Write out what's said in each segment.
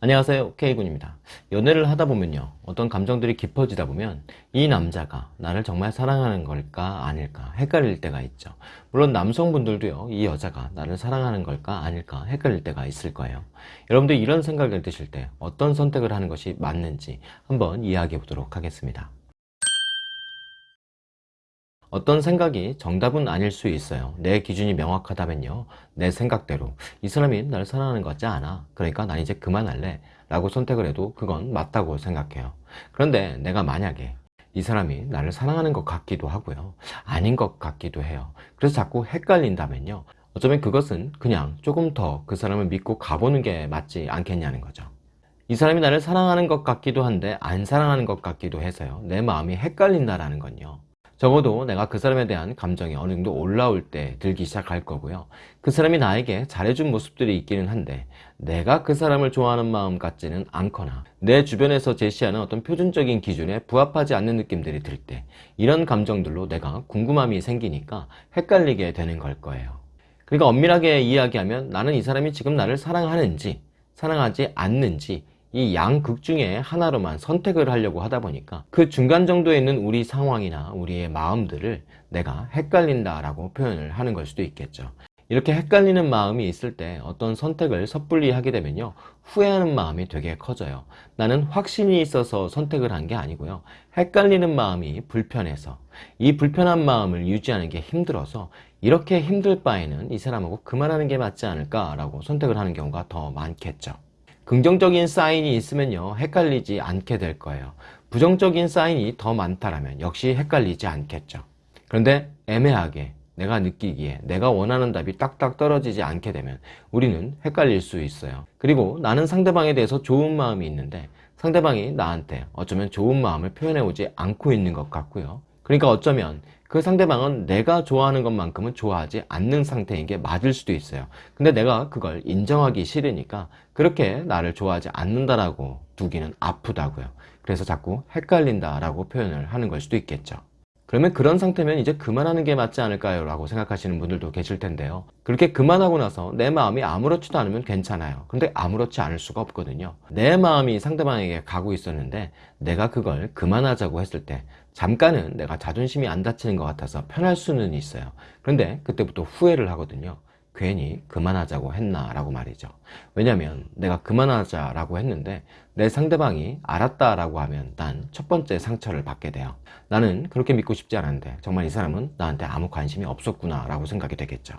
안녕하세요. K군입니다. 연애를 하다 보면요. 어떤 감정들이 깊어지다 보면 이 남자가 나를 정말 사랑하는 걸까 아닐까 헷갈릴 때가 있죠. 물론 남성분들도요. 이 여자가 나를 사랑하는 걸까 아닐까 헷갈릴 때가 있을 거예요. 여러분들 이런 생각을 드실 때 어떤 선택을 하는 것이 맞는지 한번 이야기해 보도록 하겠습니다 어떤 생각이 정답은 아닐 수 있어요. 내 기준이 명확하다면요. 내 생각대로. 이 사람이 나를 사랑하는 것 같지 않아. 그러니까 난 이제 그만할래. 라고 선택을 해도 그건 맞다고 생각해요. 그런데 내가 만약에 이 사람이 나를 사랑하는 것 같기도 하고요. 아닌 것 같기도 해요. 그래서 자꾸 헷갈린다면요. 어쩌면 그것은 그냥 조금 더 그 사람을 믿고 가보는 게 맞지 않겠냐는 거죠. 이 사람이 나를 사랑하는 것 같기도 한데 안 사랑하는 것 같기도 해서요. 내 마음이 헷갈린다라는 건요 적어도 내가 그 사람에 대한 감정이 어느 정도 올라올 때 들기 시작할 거고요. 그 사람이 나에게 잘해준 모습들이 있기는 한데 내가 그 사람을 좋아하는 마음 같지는 않거나 내 주변에서 제시하는 어떤 표준적인 기준에 부합하지 않는 느낌들이 들 때 이런 감정들로 내가 궁금함이 생기니까 헷갈리게 되는 걸 거예요. 그러니까 엄밀하게 이야기하면 나는 이 사람이 지금 나를 사랑하는지 사랑하지 않는지 이 양극 중에 하나로만 선택을 하려고 하다 보니까 그 중간 정도에 있는 우리 상황이나 우리의 마음들을 내가 헷갈린다 라고 표현을 하는 걸 수도 있겠죠. 이렇게 헷갈리는 마음이 있을 때 어떤 선택을 섣불리 하게 되면요 후회하는 마음이 되게 커져요. 나는 확신이 있어서 선택을 한 게 아니고요 헷갈리는 마음이 불편해서. 이 불편한 마음을 유지하는 게 힘들어서 이렇게 힘들 바에는 이 사람하고 그만하는 게 맞지 않을까 라고 선택을 하는 경우가 더 많겠죠 긍정적인 사인이 있으면요 헷갈리지 않게 될 거예요. 부정적인 사인이 더 많다라면 역시 헷갈리지 않겠죠. 그런데 애매하게 내가 느끼기에 내가 원하는 답이 딱딱 떨어지지 않게 되면 우리는 헷갈릴 수 있어요. 그리고 나는 상대방에 대해서 좋은 마음이 있는데 상대방이 나한테 어쩌면 좋은 마음을 표현해 오지 않고 있는 것 같고요 그러니까 어쩌면 그 상대방은 내가 좋아하는 것만큼은 좋아하지 않는 상태인 게 맞을 수도 있어요. 근데 내가 그걸 인정하기 싫으니까 그렇게 나를 좋아하지 않는다라고 두기는 아프다고요. 그래서 자꾸 헷갈린다 라고 표현을 하는 걸 수도 있겠죠 그러면 그런 상태면 이제 그만하는 게 맞지 않을까요? 라고 생각하시는 분들도 계실 텐데요. 그렇게 그만하고 나서 내 마음이 아무렇지도 않으면 괜찮아요. 근데 아무렇지 않을 수가 없거든요. 내 마음이 상대방에게 가고 있었는데 내가 그걸 그만하자고 했을 때 잠깐은 내가 자존심이 안 다치는 것 같아서 편할 수는 있어요. 그런데 그때부터 후회를 하거든요 괜히 그만하자고 했나 라고 말이죠. 왜냐면 내가 그만하자 라고 했는데 내 상대방이 알았다 라고 하면 난 첫 번째 상처를 받게 돼요. 나는 그렇게 믿고 싶지 않은데 정말 이 사람은 나한테 아무 관심이 없었구나 라고 생각이 되겠죠.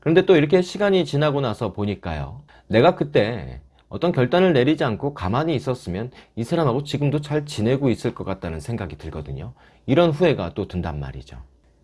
그런데 또 이렇게 시간이 지나고 나서 보니까요. 내가 그때 어떤 결단을 내리지 않고 가만히 있었으면 이 사람하고 지금도 잘 지내고 있을 것 같다는 생각이 들거든요. 이런 후회가 또 든단 말이죠.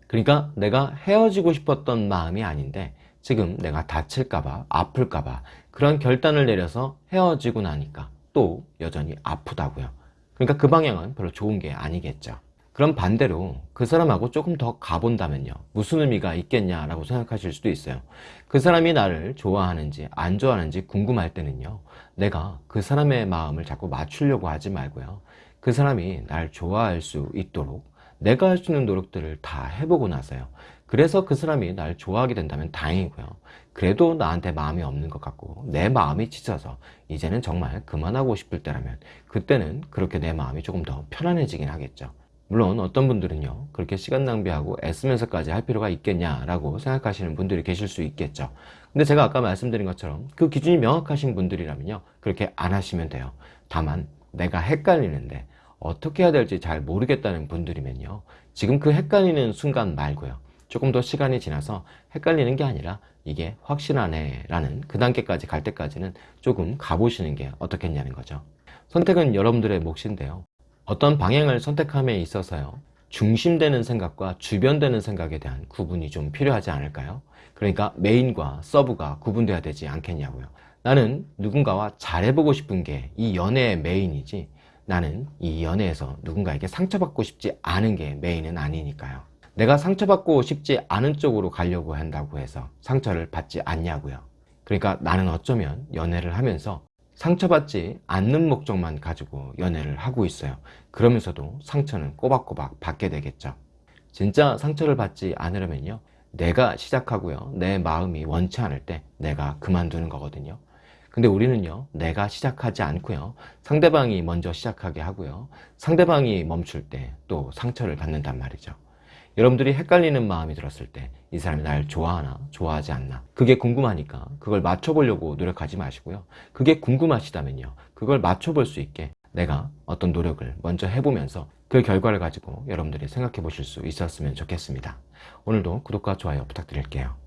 그러니까 내가 헤어지고 싶었던 마음이 아닌데 지금 내가 다칠까봐 아플까봐 그런 결단을 내려서 헤어지고 나니까 또 여전히 아프다고요. 그러니까 그 방향은 별로 좋은 게 아니겠죠. 그럼 반대로 그 사람하고 조금 더 가본다면요. 무슨 의미가 있겠냐 라고 생각하실 수도 있어요. 그 사람이 나를 좋아하는지 안 좋아하는지 궁금할 때는요. 내가 그 사람의 마음을 자꾸 맞추려고 하지 말고요. 그 사람이 날 좋아할 수 있도록 내가 할 수 있는 노력들을 다 해보고 나서요. 그래서 그 사람이 날 좋아하게 된다면 다행이고요. 그래도 나한테 마음이 없는 것 같고 내 마음이 지쳐서 이제는 정말 그만하고 싶을 때라면 그때는 그렇게 내 마음이 조금 더 편안해지긴 하겠죠. 물론 어떤 분들은요 그렇게 시간 낭비하고 애쓰면서까지 할 필요가 있겠냐라고 생각하시는 분들이 계실 수 있겠죠. 근데 제가 아까 말씀드린 것처럼 그 기준이 명확하신 분들이라면요 그렇게 안 하시면 돼요. 다만 내가 헷갈리는데 어떻게 해야 될지 잘 모르겠다는 분들이면요. 지금 그 헷갈리는 순간 말고요. 조금 더 시간이 지나서 헷갈리는 게 아니라 이게 확실하네 라는 그 단계까지 갈 때까지는 조금 가보시는 게 어떻겠냐는 거죠. 선택은 여러분들의 몫인데요. 어떤 방향을 선택함에 있어서요. 중심되는 생각과 주변되는 생각에 대한 구분이 좀 필요하지 않을까요? 그러니까 메인과 서브가 구분돼야 되지 않겠냐고요. 나는 누군가와 잘해보고 싶은 게 이 연애의 메인이지 나는 이 연애에서 누군가에게 상처받고 싶지 않은 게 메인은 아니니까요. 내가 상처받고 싶지 않은 쪽으로 가려고 한다고 해서 상처를 받지 않냐고요. 그러니까 나는 어쩌면 연애를 하면서 상처받지 않는 목적만 가지고 연애를 하고 있어요. 그러면서도 상처는 꼬박꼬박 받게 되겠죠. 진짜 상처를 받지 않으려면요. 내가 시작하고요. 내 마음이 원치 않을 때 내가 그만두는 거거든요 근데 우리는요, 내가 시작하지 않고요, 상대방이 먼저 시작하게 하고요, 상대방이 멈출 때 또 상처를 받는단 말이죠. 여러분들이 헷갈리는 마음이 들었을 때 이 사람이 날 좋아하나 좋아하지 않나 그게 궁금하니까 그걸 맞춰보려고 노력하지 마시고요. 그게 궁금하시다면요 그걸 맞춰볼 수 있게 내가 어떤 노력을 먼저 해보면서 그 결과를 가지고 여러분들이 생각해 보실 수 있었으면 좋겠습니다. 오늘도 구독과 좋아요 부탁드릴게요